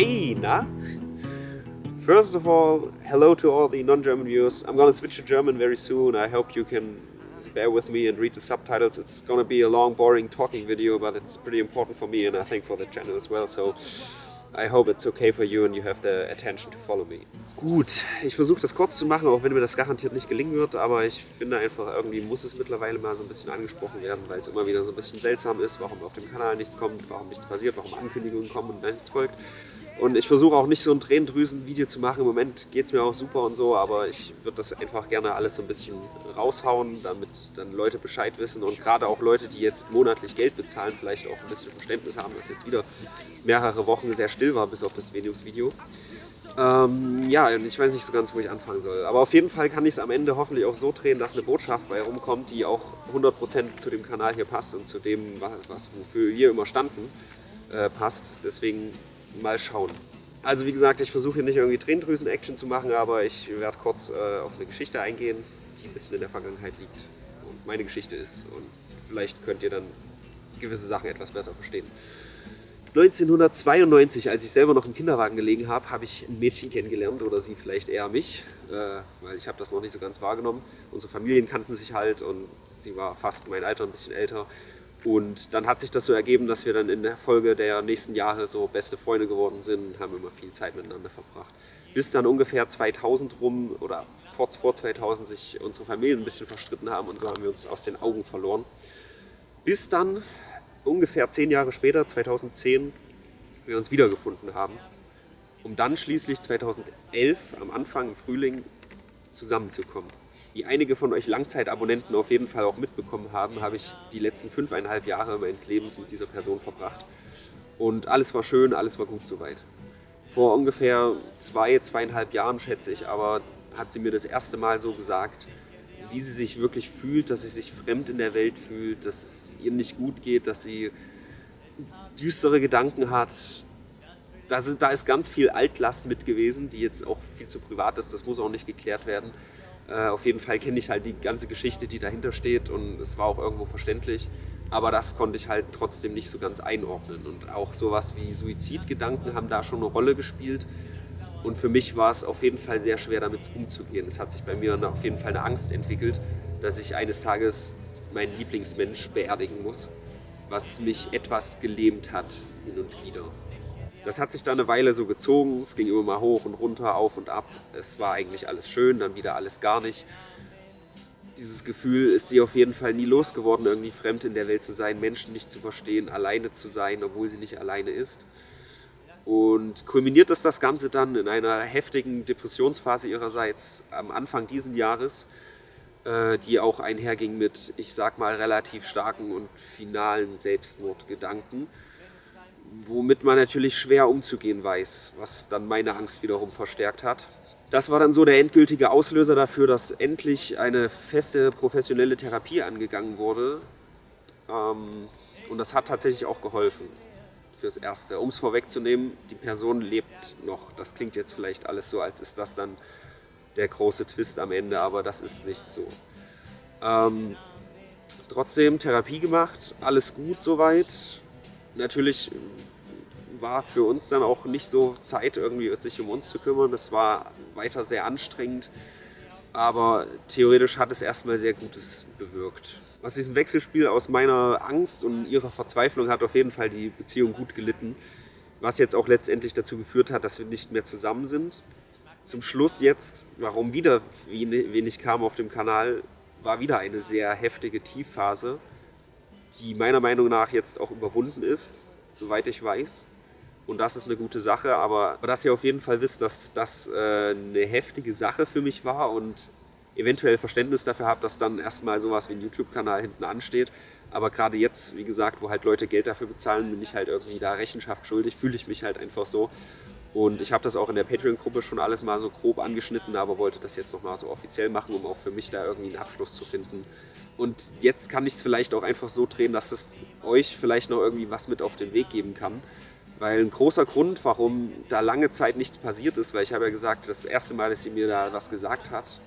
Hey, na? First of all, hello to all the non-German viewers. I'm gonna switch to German very soon. I hope you can bear with me and read the subtitles. It's gonna be a long, boring talking video, but it's pretty important for me and I think for the channel as well. So I hope it's okay for you and you have the attention to follow me. Gut, ich versuche das kurz zu machen, auch wenn mir das garantiert nicht gelingen wird, aber ich finde einfach, irgendwie muss es mittlerweile mal so ein bisschen angesprochen werden, weil es immer wieder so ein bisschen seltsam ist, warum auf dem Kanal nichts kommt, warum nichts passiert, warum Ankündigungen kommen und nichts folgt. Und ich versuche auch nicht so ein Tränendrüsen-Video zu machen. Im Moment geht es mir auch super und so, aber ich würde das einfach gerne alles so ein bisschen raushauen, damit dann Leute Bescheid wissen und gerade auch Leute, die jetzt monatlich Geld bezahlen, vielleicht auch ein bisschen Verständnis haben, dass jetzt wieder mehrere Wochen sehr still war, bis auf das Venus-Video. Ähm, ja, ich weiß nicht so ganz, wo ich anfangen soll. Aber auf jeden Fall kann ich es am Ende hoffentlich auch so drehen, dass eine Botschaft bei rumkommt, die auch 100% zu dem Kanal hier passt und zu dem, was, wofür wir immer standen, äh, passt. Deswegen mal schauen. Also wie gesagt, ich versuche hier nicht irgendwie Tränendrüsen-Action zu machen, aber ich werde kurz äh, auf eine Geschichte eingehen, die ein bisschen in der Vergangenheit liegt und meine Geschichte ist. Und vielleicht könnt ihr dann gewisse Sachen etwas besser verstehen. 1992, als ich selber noch im Kinderwagen gelegen habe, habe ich ein Mädchen kennengelernt oder sie vielleicht eher mich, äh, weil ich habe das noch nicht so ganz wahrgenommen. Unsere Familien kannten sich halt und sie war fast mein Alter, ein bisschen älter. Und dann hat sich das so ergeben, dass wir dann in der Folge der nächsten Jahre so beste Freunde geworden sind, haben immer viel Zeit miteinander verbracht. Bis dann ungefähr 2000 rum oder kurz vor 2000 sich unsere Familien ein bisschen verstritten haben und so haben wir uns aus den Augen verloren. Bis dann ungefähr zehn Jahre später, 2010, wir uns wiedergefunden haben, um dann schließlich 2011 am Anfang im Frühling zusammenzukommen. Wie einige von euch Langzeitabonnenten auf jeden Fall auch mitbekommen haben, habe ich die letzten fünfeinhalb Jahre meines Lebens mit dieser Person verbracht. Und alles war schön, alles war gut soweit. Vor ungefähr zwei, zweieinhalb Jahren, schätze ich, aber hat sie mir das erste Mal so gesagt, wie sie sich wirklich fühlt, dass sie sich fremd in der Welt fühlt, dass es ihr nicht gut geht, dass sie düstere Gedanken hat. Da ist ganz viel Altlast mit gewesen, die jetzt auch viel zu privat ist, das muss auch nicht geklärt werden. Äh, auf jeden Fall kenne ich halt die ganze Geschichte, die dahinter steht und es war auch irgendwo verständlich. Aber das konnte ich halt trotzdem nicht so ganz einordnen. Und auch sowas wie Suizidgedanken haben da schon eine Rolle gespielt. Und für mich war es auf jeden Fall sehr schwer, damit umzugehen. Es hat sich bei mir auf jeden Fall eine Angst entwickelt, dass ich eines Tages meinen Lieblingsmensch beerdigen muss, was mich etwas gelähmt hat hin und wieder. Das hat sich dann eine Weile so gezogen, es ging immer mal hoch und runter, auf und ab. Es war eigentlich alles schön, dann wieder alles gar nicht. Dieses Gefühl ist sie auf jeden Fall nie losgeworden, irgendwie fremd in der Welt zu sein, Menschen nicht zu verstehen, alleine zu sein, obwohl sie nicht alleine ist. Und kulminiert ist das Ganze dann in einer heftigen Depressionsphase ihrerseits am Anfang dieses Jahres, äh, die auch einherging mit, ich sag mal, relativ starken und finalen Selbstmordgedanken womit man natürlich schwer umzugehen weiß, was dann meine Angst wiederum verstärkt hat. Das war dann so der endgültige Auslöser dafür, dass endlich eine feste professionelle Therapie angegangen wurde. Ähm, und das hat tatsächlich auch geholfen fürs Erste. Um es vorwegzunehmen, die Person lebt noch. Das klingt jetzt vielleicht alles so, als ist das dann der große Twist am Ende, aber das ist nicht so. Ähm, trotzdem Therapie gemacht, alles gut soweit natürlich war für uns dann auch nicht so Zeit, irgendwie sich um uns zu kümmern. Das war weiter sehr anstrengend, aber theoretisch hat es erstmal sehr Gutes bewirkt. Aus diesem Wechselspiel aus meiner Angst und ihrer Verzweiflung hat auf jeden Fall die Beziehung gut gelitten, was jetzt auch letztendlich dazu geführt hat, dass wir nicht mehr zusammen sind. Zum Schluss jetzt, warum wieder wenig kam auf dem Kanal, war wieder eine sehr heftige Tiefphase, die meiner Meinung nach jetzt auch überwunden ist, soweit ich weiß. Und das ist eine gute Sache, aber dass ihr auf jeden Fall wisst, dass das äh, eine heftige Sache für mich war und eventuell Verständnis dafür habt, dass dann erstmal sowas wie ein YouTube-Kanal hinten ansteht. Aber gerade jetzt, wie gesagt, wo halt Leute Geld dafür bezahlen, bin ich halt irgendwie da Rechenschaft schuldig, fühle ich mich halt einfach so. Und ich habe das auch in der Patreon-Gruppe schon alles mal so grob angeschnitten, aber wollte das jetzt nochmal so offiziell machen, um auch für mich da irgendwie einen Abschluss zu finden. Und jetzt kann ich es vielleicht auch einfach so drehen, dass es euch vielleicht noch irgendwie was mit auf den Weg geben kann. Weil ein großer Grund, warum da lange Zeit nichts passiert ist, weil ich habe ja gesagt, das erste Mal, dass sie mir da was gesagt hat,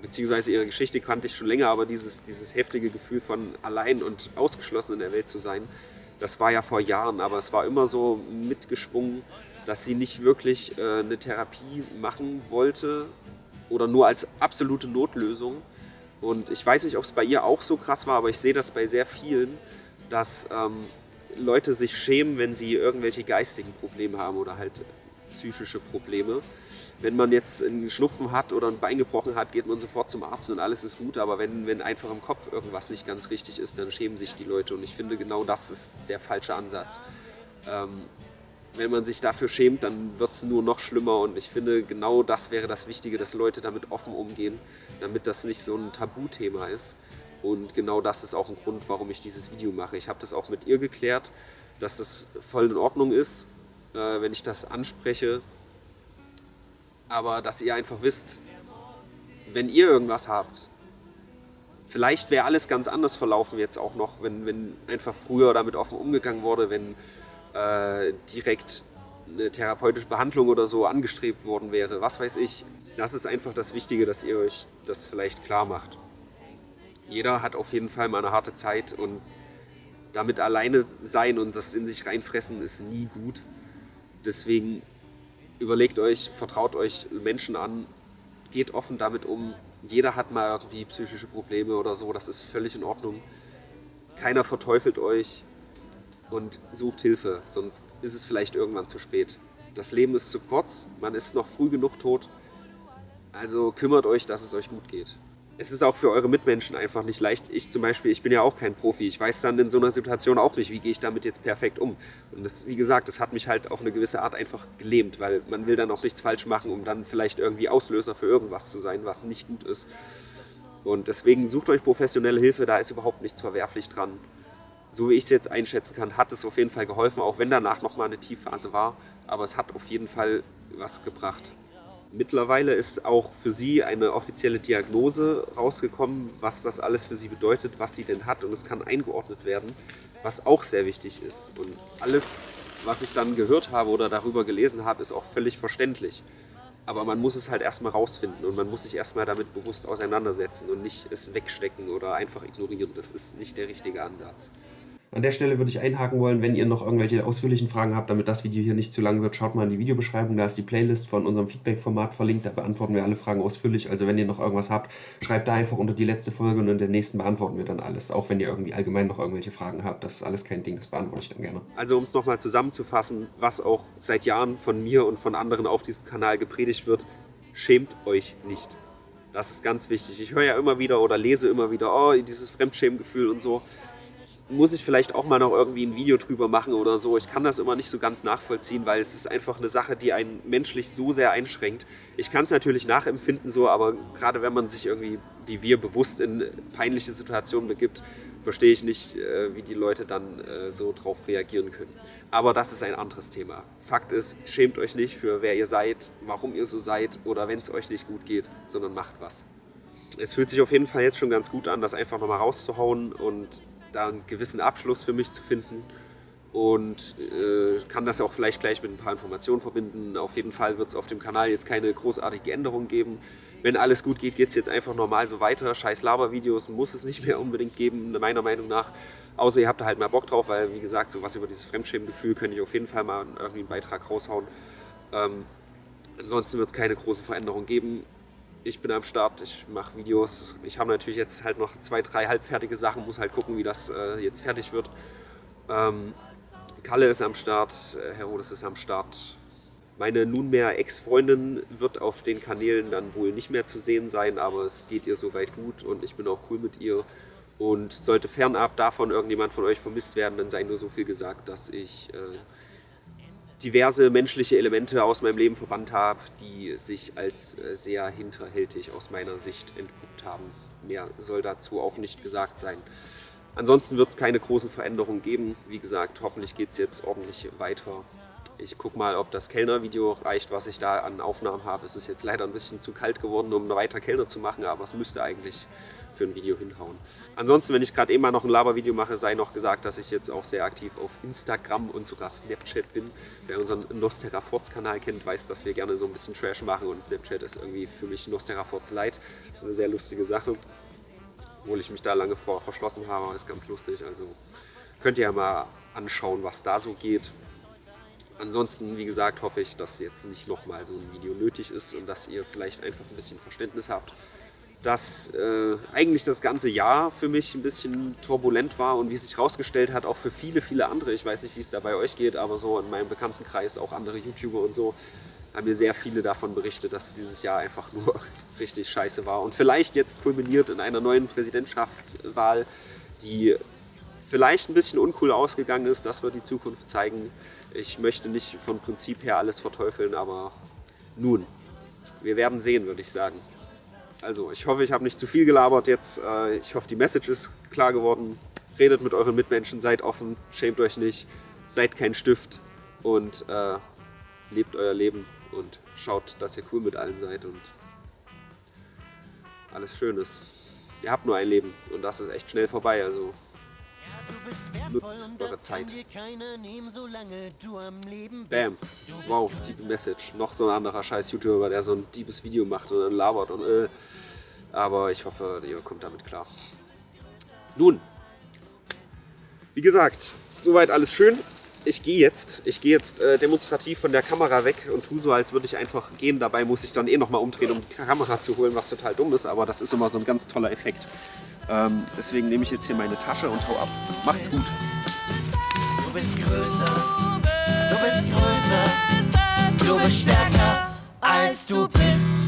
beziehungsweise ihre Geschichte kannte ich schon länger, aber dieses, dieses heftige Gefühl von allein und ausgeschlossen in der Welt zu sein, Das war ja vor Jahren, aber es war immer so mitgeschwungen, dass sie nicht wirklich äh, eine Therapie machen wollte oder nur als absolute Notlösung. Und ich weiß nicht, ob es bei ihr auch so krass war, aber ich sehe das bei sehr vielen, dass ähm, Leute sich schämen, wenn sie irgendwelche geistigen Probleme haben oder halt psychische Probleme. Wenn man jetzt einen Schnupfen hat oder ein Bein gebrochen hat, geht man sofort zum Arzt und alles ist gut. Aber wenn, wenn einfach im Kopf irgendwas nicht ganz richtig ist, dann schämen sich die Leute. Und ich finde, genau das ist der falsche Ansatz. Ähm, wenn man sich dafür schämt, dann wird es nur noch schlimmer. Und ich finde, genau das wäre das Wichtige, dass Leute damit offen umgehen, damit das nicht so ein Tabuthema ist. Und genau das ist auch ein Grund, warum ich dieses Video mache. Ich habe das auch mit ihr geklärt, dass das voll in Ordnung ist, äh, wenn ich das anspreche. Aber dass ihr einfach wisst, wenn ihr irgendwas habt, vielleicht wäre alles ganz anders verlaufen jetzt auch noch, wenn, wenn einfach früher damit offen umgegangen wurde, wenn äh, direkt eine therapeutische Behandlung oder so angestrebt worden wäre, was weiß ich. Das ist einfach das Wichtige, dass ihr euch das vielleicht klar macht jeder hat auf jeden Fall mal eine harte Zeit und damit alleine sein und das in sich reinfressen ist nie gut. Deswegen überlegt euch, vertraut euch Menschen an, geht offen damit um. Jeder hat mal irgendwie psychische Probleme oder so, das ist völlig in Ordnung. Keiner verteufelt euch und sucht Hilfe, sonst ist es vielleicht irgendwann zu spät. Das Leben ist zu kurz, man ist noch früh genug tot, also kümmert euch, dass es euch gut geht es ist auch für eure Mitmenschen einfach nicht leicht. Ich zum Beispiel, ich bin ja auch kein Profi. Ich weiß dann in so einer Situation auch nicht, wie gehe ich damit jetzt perfekt um. Und das, wie gesagt, das hat mich halt auf eine gewisse Art einfach gelähmt, weil man will dann auch nichts falsch machen, um dann vielleicht irgendwie Auslöser für irgendwas zu sein, was nicht gut ist. Und deswegen sucht euch professionelle Hilfe, da ist überhaupt nichts verwerflich dran. So wie ich es jetzt einschätzen kann, hat es auf jeden Fall geholfen, auch wenn danach nochmal eine Tiefphase war. Aber es hat auf jeden Fall was gebracht. Mittlerweile ist auch für sie eine offizielle Diagnose rausgekommen, was das alles für sie bedeutet, was sie denn hat und es kann eingeordnet werden, was auch sehr wichtig ist. Und alles, was ich dann gehört habe oder darüber gelesen habe, ist auch völlig verständlich. Aber man muss es halt erstmal rausfinden und man muss sich erstmal damit bewusst auseinandersetzen und nicht es wegstecken oder einfach ignorieren. Das ist nicht der richtige Ansatz. An der Stelle würde ich einhaken wollen, wenn ihr noch irgendwelche ausführlichen Fragen habt, damit das Video hier nicht zu lang wird, schaut mal in die Videobeschreibung, da ist die Playlist von unserem Feedback-Format verlinkt, da beantworten wir alle Fragen ausführlich. Also wenn ihr noch irgendwas habt, schreibt da einfach unter die letzte Folge und in der nächsten beantworten wir dann alles. Auch wenn ihr irgendwie allgemein noch irgendwelche Fragen habt, das ist alles kein Ding, das beantworte ich dann gerne. Also um es nochmal zusammenzufassen, was auch seit Jahren von mir und von anderen auf diesem Kanal gepredigt wird, schämt euch nicht. Das ist ganz wichtig. Ich höre ja immer wieder oder lese immer wieder, oh, dieses Fremdschämgefühl und so muss ich vielleicht auch mal noch irgendwie ein Video drüber machen oder so. Ich kann das immer nicht so ganz nachvollziehen, weil es ist einfach eine Sache, die einen menschlich so sehr einschränkt. Ich kann es natürlich nachempfinden so, aber gerade wenn man sich irgendwie, wie wir, bewusst in peinliche Situationen begibt, verstehe ich nicht, äh, wie die Leute dann äh, so drauf reagieren können. Aber das ist ein anderes Thema. Fakt ist, schämt euch nicht für wer ihr seid, warum ihr so seid oder wenn es euch nicht gut geht, sondern macht was. Es fühlt sich auf jeden Fall jetzt schon ganz gut an, das einfach nochmal rauszuhauen und da einen gewissen Abschluss für mich zu finden und äh, kann das auch vielleicht gleich mit ein paar Informationen verbinden. Auf jeden Fall wird es auf dem Kanal jetzt keine großartige Änderung geben. Wenn alles gut geht, geht es jetzt einfach normal so weiter. Scheiß Labervideos muss es nicht mehr unbedingt geben, meiner Meinung nach. Außer ihr habt da halt mal Bock drauf, weil wie gesagt, so was über dieses Fremdschämengefühl könnte ich auf jeden Fall mal irgendwie einen Beitrag raushauen. Ähm, ansonsten wird es keine große Veränderung geben ich bin am Start, ich mache Videos. Ich habe natürlich jetzt halt noch zwei, drei halbfertige Sachen, muss halt gucken, wie das äh, jetzt fertig wird. Ähm, Kalle ist am Start, äh, Herodes ist am Start. Meine nunmehr Ex-Freundin wird auf den Kanälen dann wohl nicht mehr zu sehen sein, aber es geht ihr soweit gut und ich bin auch cool mit ihr. Und sollte fernab davon irgendjemand von euch vermisst werden, dann sei nur so viel gesagt, dass ich äh, diverse menschliche Elemente aus meinem Leben verbannt habe, die sich als äh, sehr hinterhältig aus meiner Sicht entpuppt haben. Mehr soll dazu auch nicht gesagt sein. Ansonsten wird es keine großen Veränderungen geben. Wie gesagt, hoffentlich geht es jetzt ordentlich weiter. Ich gucke mal, ob das Kellner-Video reicht, was ich da an Aufnahmen habe. Es ist jetzt leider ein bisschen zu kalt geworden, um weiter Kellner zu machen, aber es müsste eigentlich für ein Video hinhauen. Ansonsten, wenn ich gerade eben mal noch ein Labervideo mache, sei noch gesagt, dass ich jetzt auch sehr aktiv auf Instagram und sogar Snapchat bin. Wer unseren Nosteraforts-Kanal kennt, weiß, dass wir gerne so ein bisschen Trash machen und Snapchat ist irgendwie für mich Nosteraforts Light. Das ist eine sehr lustige Sache, obwohl ich mich da lange vor verschlossen habe, ist ganz lustig. Also Könnt ihr ja mal anschauen, was da so geht. Ansonsten, wie gesagt, hoffe ich, dass jetzt nicht nochmal so ein Video nötig ist und dass ihr vielleicht einfach ein bisschen Verständnis habt, dass äh, eigentlich das ganze Jahr für mich ein bisschen turbulent war und wie sich herausgestellt hat, auch für viele, viele andere, ich weiß nicht, wie es da bei euch geht, aber so in meinem Bekanntenkreis, auch andere YouTuber und so, haben mir sehr viele davon berichtet, dass dieses Jahr einfach nur richtig scheiße war und vielleicht jetzt kulminiert in einer neuen Präsidentschaftswahl, die vielleicht ein bisschen uncool ausgegangen ist, das wird die Zukunft zeigen. Ich möchte nicht von Prinzip her alles verteufeln, aber nun, wir werden sehen, würde ich sagen. Also ich hoffe, ich habe nicht zu viel gelabert jetzt. Äh, ich hoffe, die Message ist klar geworden. Redet mit euren Mitmenschen, seid offen, schämt euch nicht, seid kein Stift und äh, lebt euer Leben und schaut, dass ihr cool mit allen seid und alles schön ist. Ihr habt nur ein Leben und das ist echt schnell vorbei, also Nutzt eure Zeit. Bam. Wow, deep Message. Noch so ein anderer scheiß YouTuber, der so ein deepes Video macht und dann labert und äh. Aber ich hoffe, ihr kommt damit klar. Nun, wie gesagt, soweit alles schön. Ich gehe jetzt, ich gehe jetzt äh, demonstrativ von der Kamera weg und tue so, als würde ich einfach gehen. Dabei muss ich dann eh nochmal umdrehen, um die Kamera zu holen, was total dumm ist, aber das ist immer so ein ganz toller Effekt. Ähm, deswegen nehme ich jetzt hier meine Tasche und hau ab. Macht's gut. Du bist größer, du bist größer, du bist stärker als du bist.